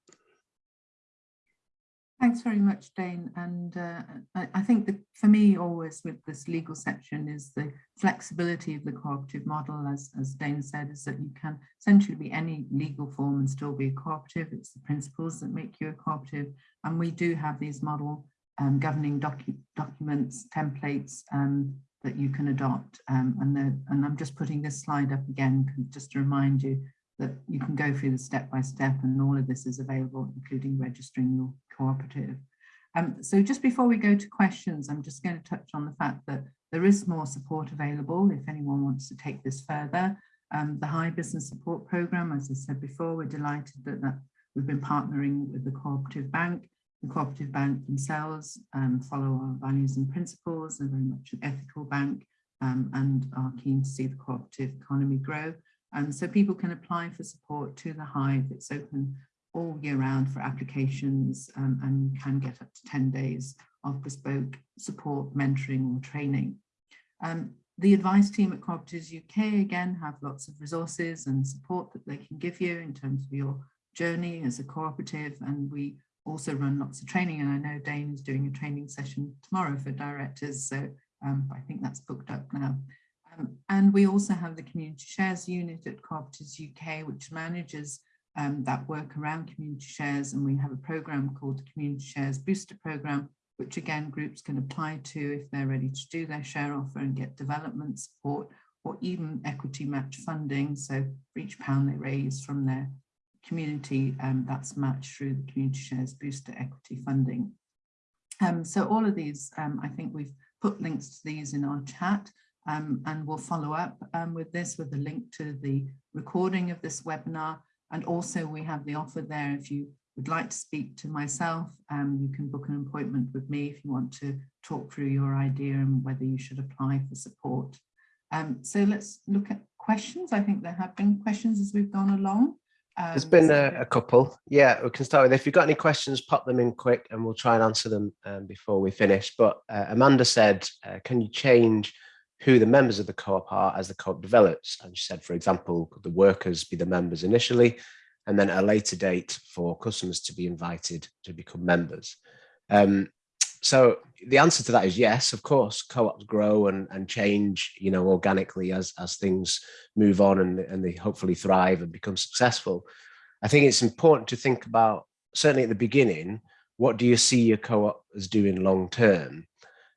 [SPEAKER 1] Thanks very much, Dane. And uh, I, I, think for me, always with this legal section is the flexibility of the cooperative model, as, as Dane said, is that you can essentially be any legal form and still be a cooperative. It's the principles that make you a cooperative. And we do have these model um, governing docu documents, templates um, that you can adopt. Um, and, the, and I'm just putting this slide up again, just to remind you that you can go through the step by step and all of this is available, including registering your cooperative. Um, so just before we go to questions, I'm just going to touch on the fact that there is more support available if anyone wants to take this further. Um, the Hive Business Support Programme, as I said before, we're delighted that, that we've been partnering with the Cooperative Bank. The Cooperative Bank themselves um, follow our values and principles, they're very much an ethical bank um, and are keen to see the cooperative economy grow. And so people can apply for support to the Hive. It's open all year round for applications um, and can get up to 10 days of bespoke support, mentoring or training. Um, the advice team at Cooperatives UK again have lots of resources and support that they can give you in terms of your journey as a cooperative and we also run lots of training and I know Dane is doing a training session tomorrow for directors so um, I think that's booked up now. Um, and we also have the community shares unit at Cooperatives UK which manages um, that work around community shares and we have a program called the Community Shares Booster Program, which again groups can apply to if they're ready to do their share offer and get development support or even equity match funding. So for each pound they raise from their community, um, that's matched through the Community Shares Booster Equity Funding. Um, so all of these, um, I think we've put links to these in our chat um, and we'll follow up um, with this with a link to the recording of this webinar. And also we have the offer there if you would like to speak to myself, um, you can book an appointment with me if you want to talk through your idea and whether you should apply for support. Um, so let's look at questions. I think there have been questions as we've gone along. Um,
[SPEAKER 2] There's been a, a couple. Yeah, we can start with, if you've got any questions, pop them in quick and we'll try and answer them um, before we finish. But uh, Amanda said, uh, can you change who the members of the co-op are as the co-op develops? And she said, for example, could the workers be the members initially and then at a later date for customers to be invited to become members. Um, so the answer to that is yes, of course, co-ops grow and, and change, you know, organically as, as things move on and, and they hopefully thrive and become successful. I think it's important to think about, certainly at the beginning, what do you see your co-op as doing long term?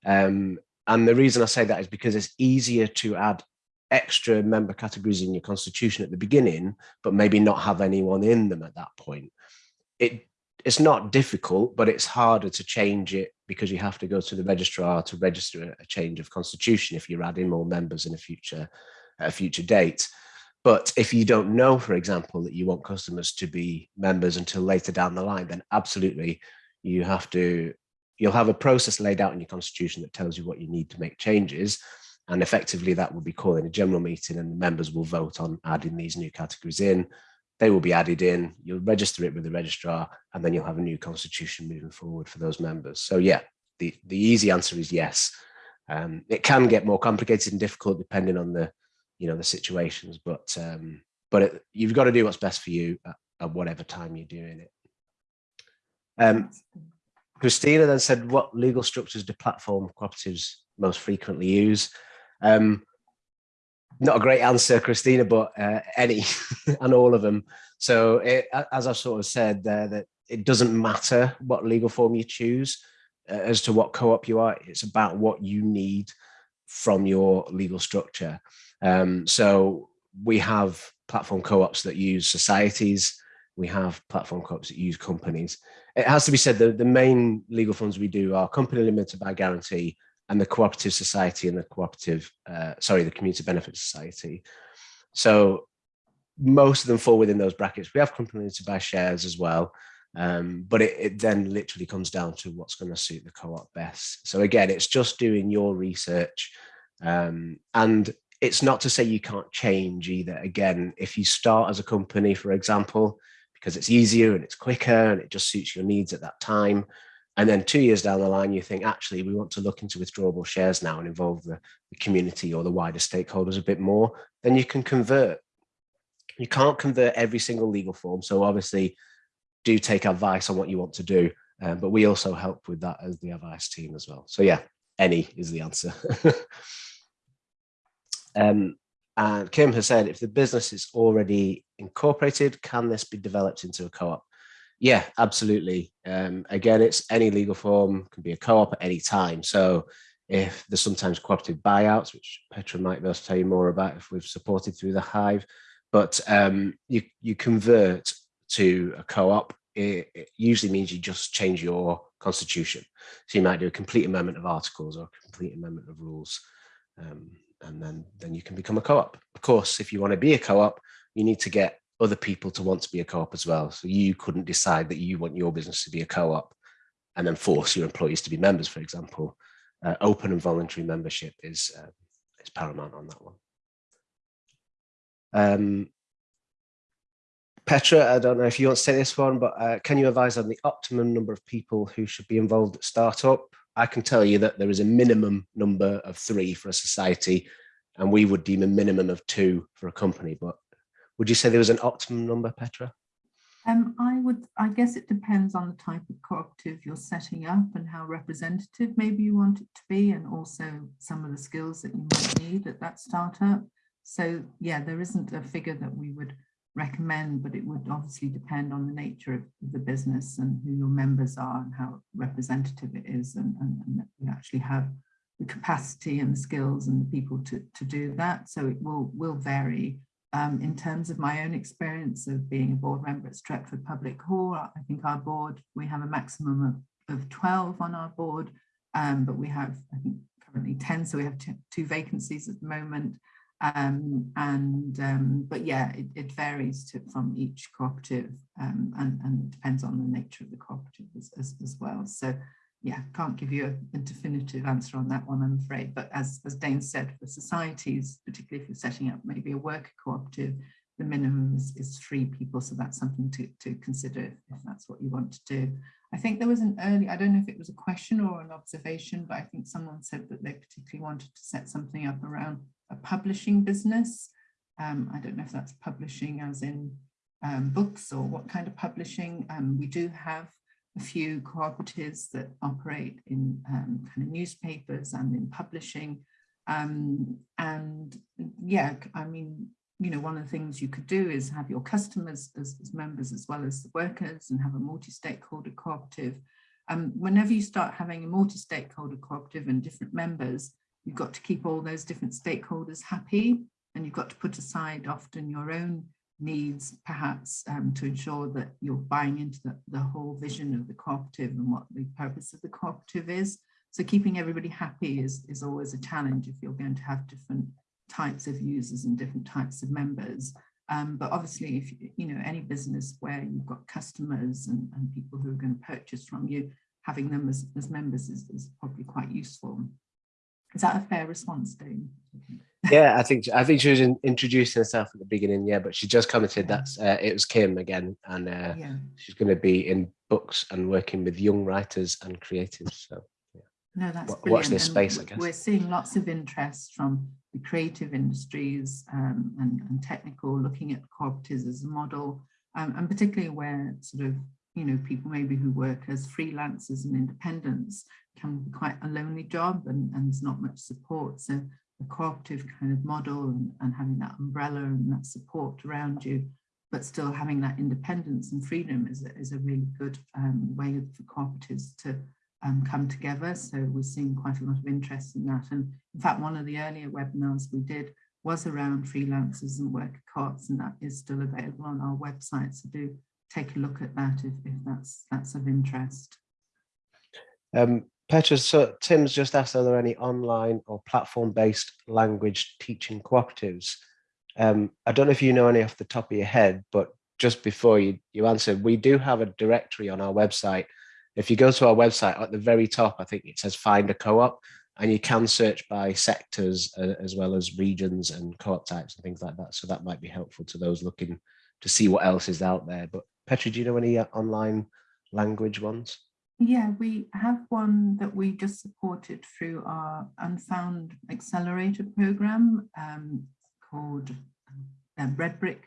[SPEAKER 2] Um, and the reason I say that is because it's easier to add extra member categories in your constitution at the beginning, but maybe not have anyone in them at that point. It it's not difficult, but it's harder to change it because you have to go to the registrar to register a change of constitution if you're adding more members in a future a future date. But if you don't know, for example, that you want customers to be members until later down the line, then absolutely you have to, you'll have a process laid out in your constitution that tells you what you need to make changes. And effectively that will be calling a general meeting and the members will vote on adding these new categories in. They will be added in, you'll register it with the registrar, and then you'll have a new constitution moving forward for those members. So yeah, the, the easy answer is yes. Um, it can get more complicated and difficult depending on the, you know, the situations, but um, but it, you've got to do what's best for you at, at whatever time you're doing it. Um, Christina then said, what legal structures do platform cooperatives most frequently use? Um, not a great answer, Christina, but uh, any *laughs* and all of them. So it, as I've sort of said there, that it doesn't matter what legal form you choose uh, as to what co-op you are. It's about what you need from your legal structure. Um, so we have platform co-ops that use societies. We have platform co-ops that use companies. It has to be said that the main legal funds we do are company limited by guarantee and the cooperative society and the cooperative, uh, sorry, the community benefit society. So most of them fall within those brackets. We have companies to buy shares as well, um, but it, it, then literally comes down to what's going to suit the co-op best. So again, it's just doing your research um, and it's not to say you can't change either. Again, if you start as a company, for example, because it's easier and it's quicker and it just suits your needs at that time, and then two years down the line, you think, actually, we want to look into withdrawable shares now and involve the, the community or the wider stakeholders a bit more, then you can convert. You can't convert every single legal form. So obviously do take advice on what you want to do. Um, but we also help with that as the advice team as well. So yeah, any is the answer. *laughs* um, and Kim has said, if the business is already incorporated, can this be developed into a co-op? Yeah, absolutely. Um, again, it's any legal form, can be a co-op at any time. So if there's sometimes cooperative buyouts, which Petra might be able to tell you more about if we've supported through the Hive, but um, you, you convert to a co-op, it, it, usually means you just change your constitution. So you might do a complete amendment of articles or a complete amendment of rules. Um, and then, then you can become a co-op. Of course, if you want to be a co-op, you need to get other people to want to be a co-op as well. So you couldn't decide that you want your business to be a co-op and then force your employees to be members, for example. Uh, open and voluntary membership is, uh, is paramount on that one. Um, Petra, I don't know if you want to say this one, but uh, can you advise on the optimum number of people who should be involved at startup? I can tell you that there is a minimum number of three for a society, and we would deem a minimum of two for a company. But would you say there was an optimum number, Petra?
[SPEAKER 1] Um, I would, I guess it depends on the type of cooperative you're setting up and how representative maybe you want it to be, and also some of the skills that you might need at that startup. So yeah, there isn't a figure that we would recommend, but it would obviously depend on the nature of the business and who your members are and how representative it is and, and, and that you actually have the capacity and the skills and the people to, to do that. So it will, will vary. Um, in terms of my own experience of being a board member at Stretford Public Hall, I think our board, we have a maximum of, of 12 on our board, um, but we have, I think, currently 10, so we have two vacancies at the moment. Um, and um, but yeah, it, it varies to, from each cooperative um, and, and depends on the nature of the cooperative as, as, as well. So yeah, can't give you a, a, definitive answer on that one, I'm afraid. But as, as Dane said, for societies, particularly if you're setting up maybe a worker cooperative, the minimum is, is three people. So that's something to, to consider if that's what you want to do. I think there was an early, I don't know if it was a question or an observation, but I think someone said that they particularly wanted to set something up around a publishing business. Um, I don't know if that's publishing as in um, books or what kind of publishing. Um, we do have a few cooperatives that operate in um, kind of newspapers and in publishing. Um, and yeah, I mean, you know, one of the things you could do is have your customers as, as members as well as the workers and have a multi-stakeholder cooperative. Um, whenever you start having a multi-stakeholder cooperative and different members, you've got to keep all those different stakeholders happy and you've got to put aside often your own needs perhaps um, to ensure that you're buying into the, the whole vision of the cooperative and what the purpose of the cooperative is. So keeping everybody happy is, is always a challenge if you're going to have different types of users and different types of members. Um, but obviously, if you know any business where you've got customers and, and people who are going to purchase from you, having them as, as members is, is probably quite useful. Is that a fair response, Dane?
[SPEAKER 2] yeah, I think I think she was in, introducing herself at the beginning. Yeah, but she just commented that uh, it was Kim again, and uh, yeah. she's going to be in books and working with young writers and creatives. So
[SPEAKER 1] yeah. no, that's
[SPEAKER 2] w watch this space.
[SPEAKER 1] And
[SPEAKER 2] I guess
[SPEAKER 1] we're seeing lots of interest from the creative industries um, and, and, technical, looking at cooperatives as a model, um, and particularly where sort of you know people maybe who work as freelancers and independents can be quite a lonely job and, and there's not much support. So a cooperative kind of model and, and having that umbrella and that support around you, but still having that independence and freedom is a, is a really good um, way for cooperatives to um, come together. So we're seeing quite a lot of interest in that. And in fact, one of the earlier webinars we did was around freelancers and worker co-ops, and that is still available on our website. So do take a look at that if, if that's that's of interest.
[SPEAKER 2] Um, Petra, so Tim's just asked, are there any online or platform-based language teaching cooperatives? Um, I don't know if you know any off the top of your head, but just before you, you answered, we do have a directory on our website. If you go to our website at the very top, I think it says find a co-op and you can search by sectors uh, as well as regions and co-op types and things like that. So that might be helpful to those looking to see what else is out there. But Petra, do you know any uh, online language ones?
[SPEAKER 1] Yeah, we have one that we just supported through our Unfound Accelerator program um, called um, Red Brick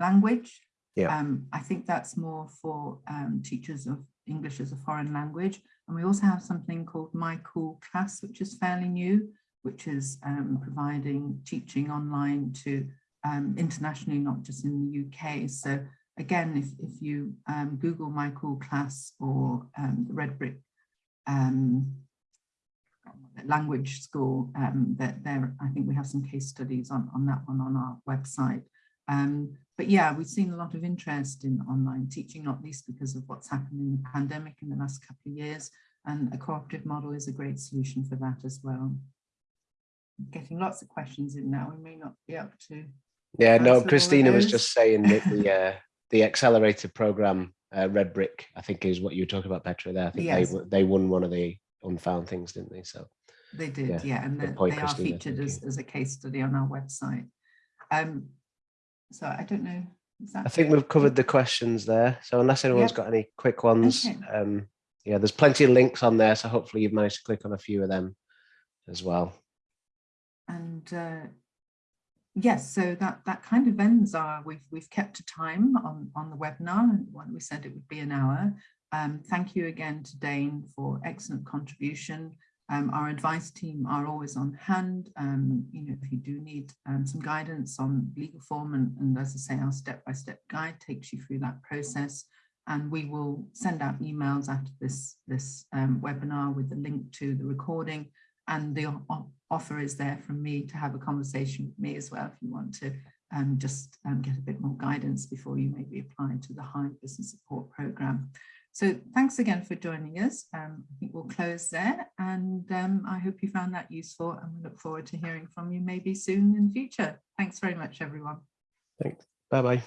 [SPEAKER 1] Language.
[SPEAKER 2] Yeah.
[SPEAKER 1] Um, I think that's more for um, teachers of English as a foreign language. And we also have something called My Cool Class, which is fairly new, which is um, providing teaching online to um, internationally, not just in the UK. So again, if, if you um, Google My Cool Class or um, the Red Brick um, language school, um, that there, I think we have some case studies on, on that one on our website. Um, but yeah, we've seen a lot of interest in online teaching, not least because of what's happened in the pandemic in the last couple of years. And a cooperative model is a great solution for that as well. Getting lots of questions in now, we may not be able to
[SPEAKER 2] yeah, no, Christina was just saying that the uh, the accelerator program, uh, Red Brick, I think is what you were talking about, Petra. There, I think yes. they they won one of the unfound things, didn't they? So
[SPEAKER 1] they did, yeah, yeah. and the, they are featured as, as a case study on our website. Um, so I don't know.
[SPEAKER 2] I think we've covered the questions there. So unless anyone's yep. got any quick ones, okay. um, yeah, there's plenty of links on there. So hopefully you've managed to click on a few of them as well.
[SPEAKER 1] And uh, yes, so that that kind of ends our. We've we've kept a time on on the webinar, we said it would be an hour. Um, thank you again to Dane for excellent contribution. Um, our advice team are always on hand. Um, you know, if you do need um, some guidance on legal form, and, and as I say, our step-by-step guide takes you through that process. And we will send out emails after this, this um, webinar with the link to the recording. And the offer is there from me to have a conversation with me as well if you want to um, just um, get a bit more guidance before you maybe apply to the Hive Business Support Programme. So thanks again for joining us. Um, I think we'll close there and um, I hope you found that useful and we look forward to hearing from you maybe soon in future. Thanks very much, everyone.
[SPEAKER 2] Thanks. Bye-bye.